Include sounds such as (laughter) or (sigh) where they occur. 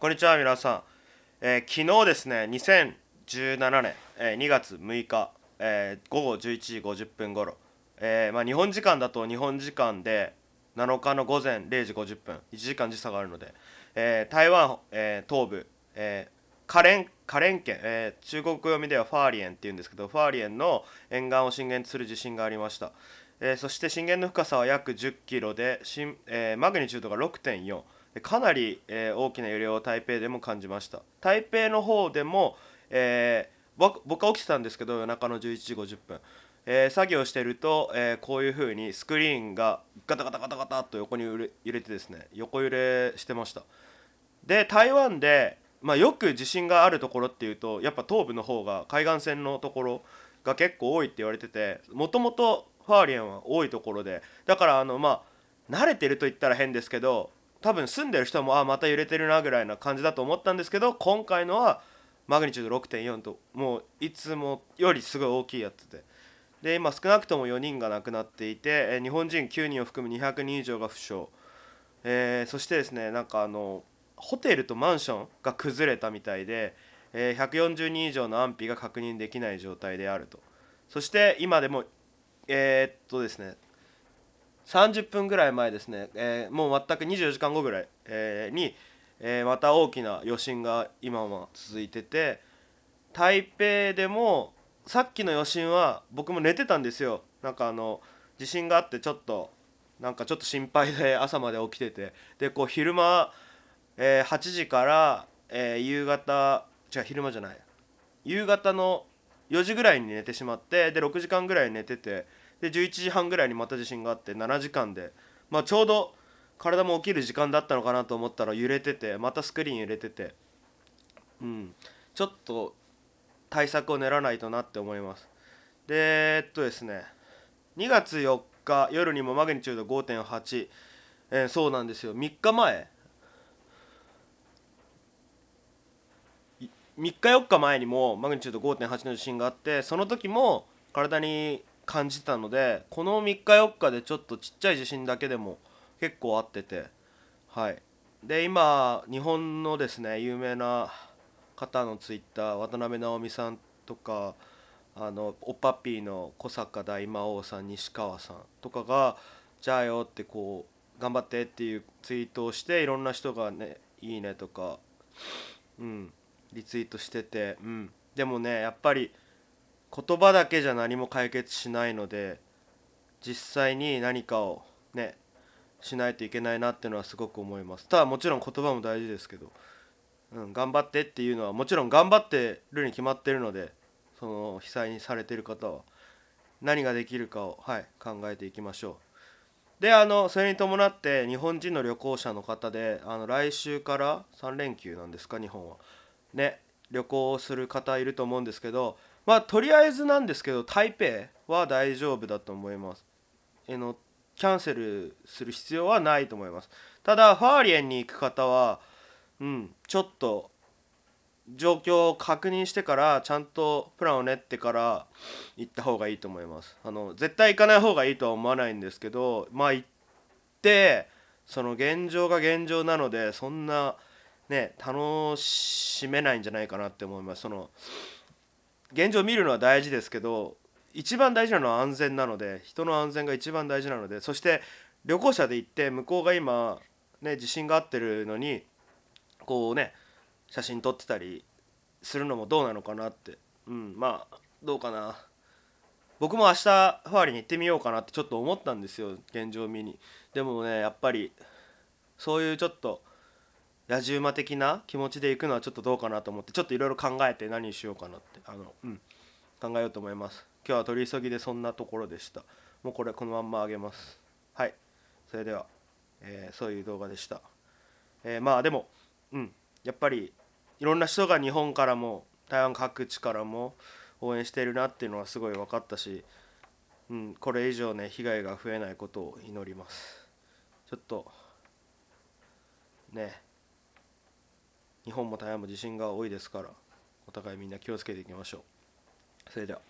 こんにちは皆さん、えー昨日ですね2017年、えー2月6日、えー午後11時50分頃、えーまあ、日本時間だと日本時間で7日の午前0時50分1時間時差があるので、え台湾、え東部、えーカレンカレン県、え中国読みではファーリエンっていうんですけどファーリエンの沿岸を震源とする地震がありました、えそして震源の深さは約10キロで、えマグニチュードが6.4かなり、えー大きな揺れを台北でも感じました。台北の方でも、えー僕は起きてたんですけど夜中の11時50分、えー作業してると、えこういう風にスクリーンがガタガタガタガタと横に揺れ揺れてですね横揺れしてました。で台湾で、まあ、よく地震があるところっていうとやっぱ東部の方が海岸線のところが結構多いって言われててもともとファーリエンは多いところでだからあのまあ慣れてると言ったら変ですけど多分住んでる人もあまた揺れてるなぐらいな感じだと思ったんですけど今回のはマグニチュード6.4ともういつもよりすごい大きいやつで。で今少なくとも4人が亡くなっていて日本人9人を含む200人以上が負傷、えーそしてですねなんかあのホテルとマンションが崩れたみたいで、えー140人以上の安否が確認できない状態であると。そして今でもえーっとですね30分ぐらい前ですね、えーもう全く24時間後ぐらい、えーに、えーまた大きな余震が今も続いてて台北でもさっきの余震は僕も寝てたんですよ。なんかあの地震があってちょっとなんかちょっと心配で (laughs) 朝まで起きててでこう昼間、えー8時から、えー夕方違う昼間じゃない。夕方の4時ぐらいに寝てしまってで6時間ぐらい寝ててで11時半ぐらいにまた地震があって7時間で、まあ、ちょうど体も起きる時間だったのかなと思ったら揺れててまたスクリーン揺れててうん。ちょっと対策を練らないとなって思います。でえっとですね2月4日夜にもマグニチュード5.8、えーそうなんですよ。3日前。3日4日前にもマグニチュード5.8の地震があってその時も体に感じたのでこの3日4日でちょっとちっちゃい地震だけでも結構あっててはい。で今日本のですね有名な方のツイッター渡辺直美さんとかあのおっぱっぴーの小坂大魔王さん西川さんとかが「じゃあよ」ってこう頑張ってっていうツイートをしていろんな人がね「いいね」とかうんリツイートしててうん。でもねやっぱり言葉だけじゃ何も解決しないので実際に何かをねしないといけないなっていうのはすごく思います。ただもちろん言葉も大事ですけど、うん、頑張ってっていうのはもちろん頑張ってるに決まってるのでその被災にされてる方は何ができるかを、はい、考えていきましょう。であのそれに伴って日本人の旅行者の方であの来週から3連休なんですか日本は。ね旅行をする方いると思うんですけどまあとりあえずなんですけど台北は大丈夫だと思います。えのキャンセルする必要はないと思います。ただファーリエンに行く方はうんちょっと状況を確認してからちゃんとプランを練ってから行った方がいいと思います。あの絶対行かない方がいいとは思わないんですけどまあ行ってその現状が現状なのでそんなね楽しめないんじゃないかなって思います。その現状見るのは大事ですけど一番大事なのは安全なので人の安全が一番大事なのでそして旅行者で行って向こうが今ね地震があってるのにこうね写真撮ってたりするのもどうなのかなって。うんまあどうかな。僕も明日ファーリーに行ってみようかなってちょっと思ったんですよ現状見に。でもねやっぱりそういうちょっと野じ馬的な気持ちで行くのはちょっとどうかなと思ってちょっといろいろ考えて何にしようかなってあの、うん、考えようと思います。今日は取り急ぎでそんなところでした。もうこれこのまんまあげます。はい。それでは、えーそういう動画でした、えーまあでもうん。やっぱりいろんな人が日本からも台湾各地からも応援してるなっていうのはすごい分かったし、うん、これ以上ね被害が増えないことを祈ります。ちょっとね。日本も台湾も地震が多いですからお互いみんな気をつけていきましょう。それでは。